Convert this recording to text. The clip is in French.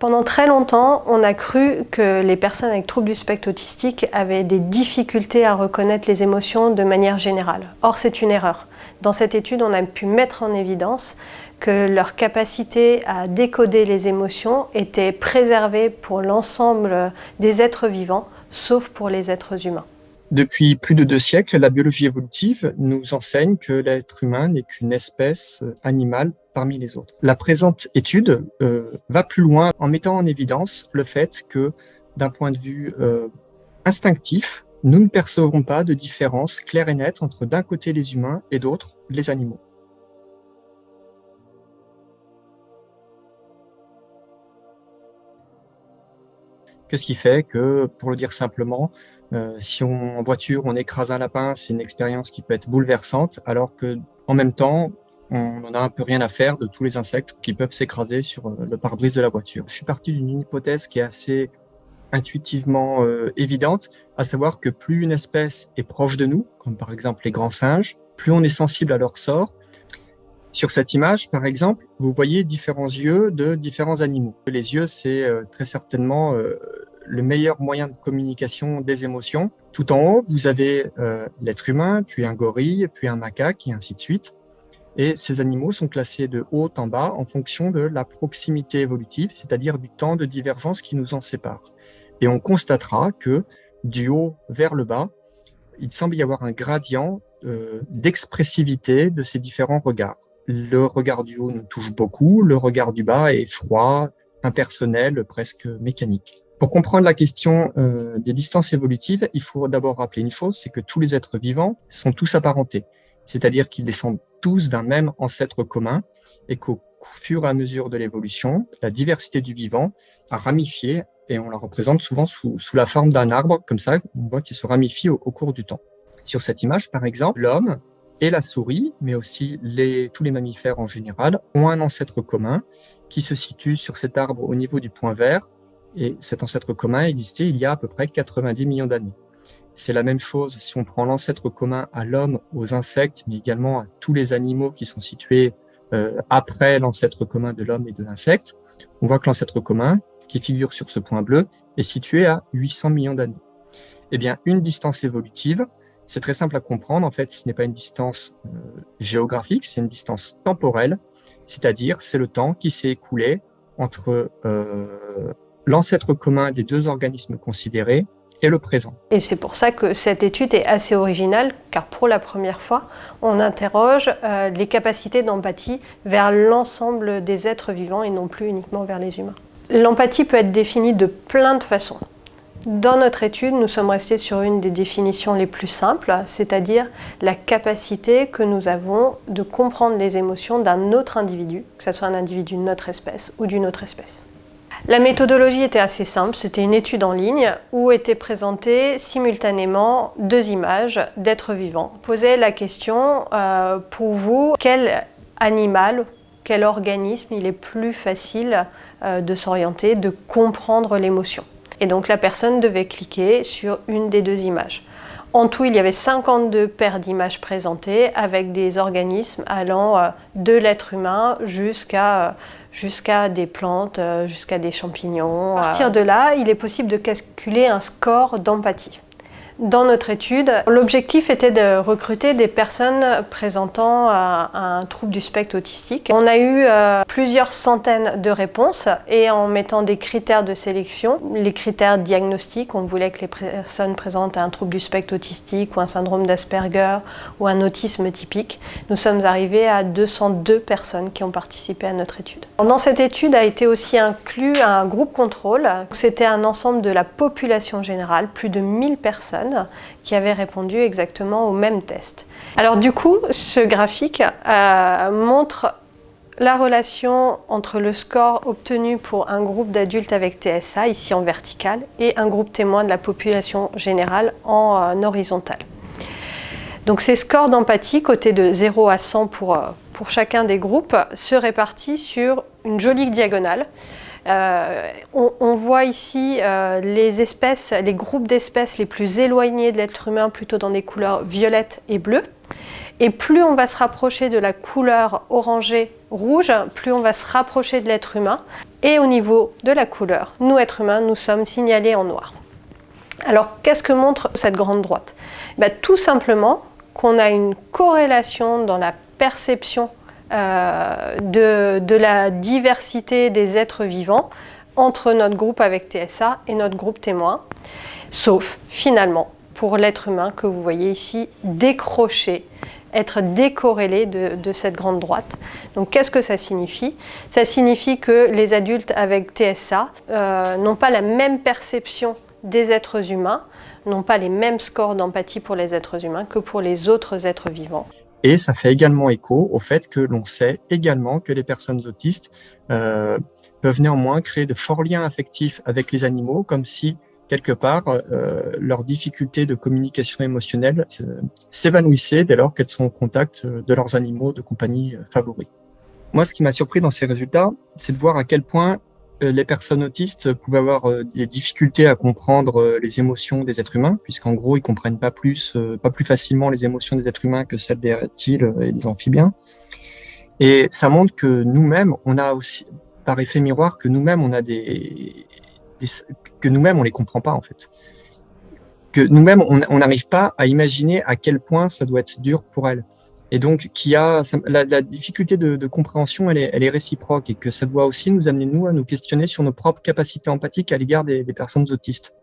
Pendant très longtemps, on a cru que les personnes avec troubles du spectre autistique avaient des difficultés à reconnaître les émotions de manière générale. Or, c'est une erreur. Dans cette étude, on a pu mettre en évidence que leur capacité à décoder les émotions était préservée pour l'ensemble des êtres vivants, sauf pour les êtres humains. Depuis plus de deux siècles, la biologie évolutive nous enseigne que l'être humain n'est qu'une espèce animale parmi les autres. La présente étude euh, va plus loin en mettant en évidence le fait que, d'un point de vue euh, instinctif, nous ne percevons pas de différence claire et nette entre d'un côté les humains et d'autre les animaux. Qu'est-ce qui fait que, pour le dire simplement, euh, si on, en voiture on écrase un lapin, c'est une expérience qui peut être bouleversante, alors que en même temps, on n'en a un peu rien à faire de tous les insectes qui peuvent s'écraser sur euh, le pare-brise de la voiture. Je suis parti d'une hypothèse qui est assez intuitivement euh, évidente, à savoir que plus une espèce est proche de nous, comme par exemple les grands singes, plus on est sensible à leur sort. Sur cette image, par exemple, vous voyez différents yeux de différents animaux. Les yeux, c'est très certainement le meilleur moyen de communication des émotions. Tout en haut, vous avez euh, l'être humain, puis un gorille, puis un macaque, et ainsi de suite. Et ces animaux sont classés de haut en bas en fonction de la proximité évolutive, c'est-à-dire du temps de divergence qui nous en sépare. Et on constatera que du haut vers le bas, il semble y avoir un gradient euh, d'expressivité de ces différents regards. Le regard du haut nous touche beaucoup, le regard du bas est froid, impersonnel, presque mécanique. Pour comprendre la question euh, des distances évolutives, il faut d'abord rappeler une chose, c'est que tous les êtres vivants sont tous apparentés, c'est-à-dire qu'ils descendent tous d'un même ancêtre commun et qu'au fur et à mesure de l'évolution, la diversité du vivant a ramifié et on la représente souvent sous, la forme d'un arbre, comme ça, on voit qu'il se ramifie au, cours du temps. Sur cette image, par exemple, l'homme et la souris, mais aussi les, tous les mammifères en général, ont un ancêtre commun qui se situe sur cet arbre au niveau du point vert et cet ancêtre commun existait il y a à peu près 90 millions d'années. C'est la même chose si on prend l'ancêtre commun à l'homme, aux insectes, mais également à tous les animaux qui sont situés euh, après l'ancêtre commun de l'homme et de l'insecte. On voit que l'ancêtre commun, qui figure sur ce point bleu, est situé à 800 millions d'années. Eh bien, une distance évolutive, c'est très simple à comprendre. En fait, ce n'est pas une distance euh, géographique, c'est une distance temporelle, c'est-à-dire c'est le temps qui s'est écoulé entre euh, l'ancêtre commun des deux organismes considérés et le présent. Et c'est pour ça que cette étude est assez originale, car pour la première fois, on interroge euh, les capacités d'empathie vers l'ensemble des êtres vivants et non plus uniquement vers les humains. L'empathie peut être définie de plein de façons. Dans notre étude, nous sommes restés sur une des définitions les plus simples, c'est-à-dire la capacité que nous avons de comprendre les émotions d'un autre individu, que ce soit un individu de notre espèce ou d'une autre espèce. La méthodologie était assez simple, c'était une étude en ligne où étaient présentées simultanément deux images d'êtres vivants. Posait la question, euh, pour vous, quel animal, quel organisme il est plus facile euh, de s'orienter, de comprendre l'émotion? Et donc la personne devait cliquer sur une des deux images. En tout, il y avait 52 paires d'images présentées avec des organismes allant euh, de l'être humain jusqu'à jusqu'à des plantes, euh, jusqu'à des champignons. À partir de là, il est possible de calculer un score d'empathie. Dans notre étude, l'objectif était de recruter des personnes présentant euh, un trouble du spectre autistique. On a eu euh, plusieurs centaines de réponses et en mettant des critères de sélection, les critères diagnostiques, on voulait que les personnes présentent un trouble du spectre autistique ou un syndrome d'Asperger ou un autisme typique, nous sommes arrivés à 202 personnes qui ont participé à notre étude. Dans cette étude a été aussi inclus un groupe contrôle. C'était un ensemble de la population générale, plus de 1000 personnes qui avaient répondu exactement au même test. Alors du coup, ce graphique euh, montre la relation entre le score obtenu pour un groupe d'adultes avec TSA, ici en vertical, et un groupe témoin de la population générale en euh, horizontal. Donc ces scores d'empathie, côté de 0 à 100 pour, euh, pour chacun des groupes, se répartissent sur une jolie diagonale. Euh, on, voit ici euh, les espèces, les groupes d'espèces les plus éloignés de l'être humain plutôt dans des couleurs violettes et bleues. Et plus on va se rapprocher de la couleur orangée rouge, plus on va se rapprocher de l'être humain. Et au niveau de la couleur, nous, êtres humains, nous sommes signalés en noir. Alors, qu'est-ce que montre cette grande droite? Ben, Tout simplement qu'on a une corrélation dans la perception de, de, la diversité des êtres vivants entre notre groupe avec TSA et notre groupe témoin, sauf finalement pour l'être humain que vous voyez ici décroché être décorrélé de, cette grande droite. Donc qu'est-ce que ça signifie? Ça signifie que les adultes avec TSA euh, n'ont pas la même perception des êtres humains, n'ont pas les mêmes scores d'empathie pour les êtres humains que pour les autres êtres vivants. Et ça fait également écho au fait que l'on sait également que les personnes autistes euh, peuvent néanmoins créer de forts liens affectifs avec les animaux, comme si quelque part, euh, leur difficulté de communication émotionnelle s'évanouissait dès lors qu'elles sont au contact euh, de leurs animaux de compagnie euh, favoris. Moi, ce qui m'a surpris dans ces résultats, c'est de voir à quel point les personnes autistes pouvaient avoir des difficultés à comprendre les émotions des êtres humains, puisqu'en gros, ils comprennent pas plus, pas plus facilement les émotions des êtres humains que celles des reptiles et des amphibiens. Et ça montre que nous-mêmes, on a aussi, par effet miroir, que nous-mêmes, on a des, que nous-mêmes, on les comprend pas, en fait. Que nous-mêmes, on n'arrive pas à imaginer à quel point ça doit être dur pour elles. Et donc, qui a la, difficulté de, compréhension, elle est, réciproque et que ça doit aussi nous amener, nous, à nous questionner sur nos propres capacités empathiques à l'égard des personnes autistes.